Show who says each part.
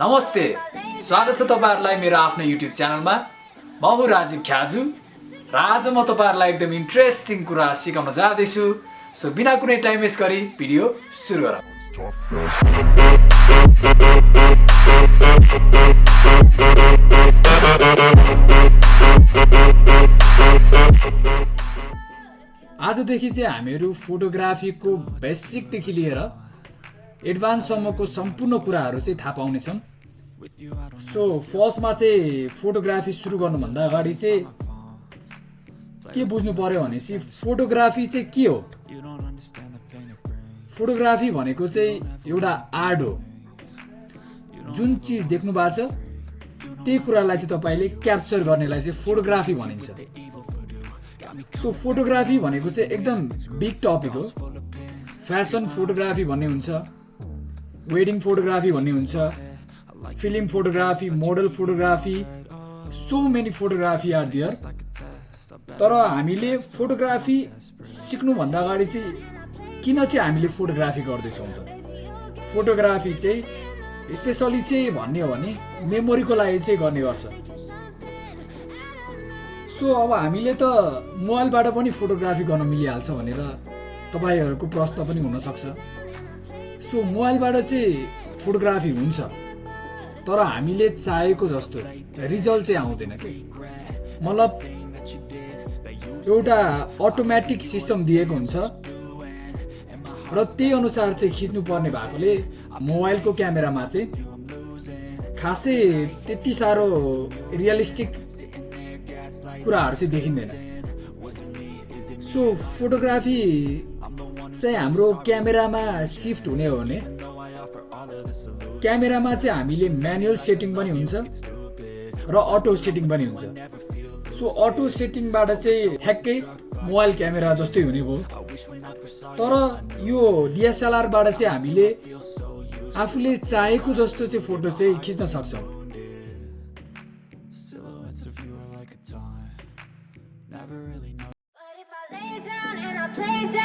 Speaker 1: नमस्ते स्वागत छ तपाईँहरूलाई मेरो आफ्नो युट्युब च्यानलमा। म हुँ राजीव ख्याजु र आज म तपाईँहरूलाई एकदम इन्ट्रेस्टिङ कुरा सिकाउन जाँदैछु। सो बिना कुनै टाइम वेस्ट गरी भिडियो सुरु गरौँ। आजदेखि चाहिँ हामीहरू फोटोग्राफीको बेसिकदेखि लिएर एडभान्ससम्मको सम्पूर्ण कुराहरू चाहिँ थाहा पाउनेछौँ सो फर्स्टमा चाहिँ फोटोग्राफी सुरु गर्नुभन्दा अगाडि चाहिँ के बुझ्नु पर्यो भनेपछि फोटोग्राफी चाहिँ के हो? फोटोग्राफी भनेको चाहिँ एउटा आर्ट हो। जुन चिज देख्नु भएको छ त्यही कुरालाई चाहिँ तपाईँले क्याप्चर गर्नेलाई चाहिँ फोटोग्राफी भनिन्छ। सो फोटोग्राफी भनेको चाहिँ एकदम बिग टपिक हो। फेसन फोटोग्राफी भन्ने हुन्छ। वेडिङ फोटोग्राफी भन्ने हुन्छ film photography model photography so many photography are there तर हामीले फोटोग्राफी सिक्नुभन्दा अगाडि चाहिँ किन चाहिँ हामीले फोटोग्राफी गर्दैछौँ त? फोटोग्राफी चाहिँ स्पेसली चाहिँ भन्ने हो भने मेमोरीको लागि चाहिँ गर्ने गर्छ। सो अब हामीले त मोबाइलबाट पनि फोटोग्राफी गर्न मिलिहाल्छ भनेर तपाईँहरूको प्रश्न पनि हुनसक्छ। सो मोबाइलबाट चाहिँ फोटोग्राफी हुन्छ। तर हामीले चाहेको जस्तो रिजल्ट चाहिँ आउँदैन कि? मतलब एउटा अटोमेटिक सिस्टम दिएको हुन्छ। र त्यही अनुसार चाहिँ खिच्नुपर्ने भएकोले मोबाइलको क्यामेरामा चाहिँ खासै त्यति साह्रो रियलिस्टिक कुराहरू चाहिँ देखिँदैन। सो फोटोग्राफी चाहिँ हाम्रो क्यामेरामा सिफ्ट हुने हो भने क्यामेरामा चाहिँ हामीले म्यानुअल सेटिङ पनि हुन्छ र अटो सेटिङ पनि हुन्छ। सो अटो सेटिङबाट चाहिँ ठ्याक्कै मोबाइल क्यामेरा जस्तै हुने भयो। तर यो डिएसएलआरबाट चाहिँ हामीले आफूले चाहेको जस्तो चाहिँ फोटो चाहिँ खिच्न सक्छौँ।
Speaker 2: Play dead.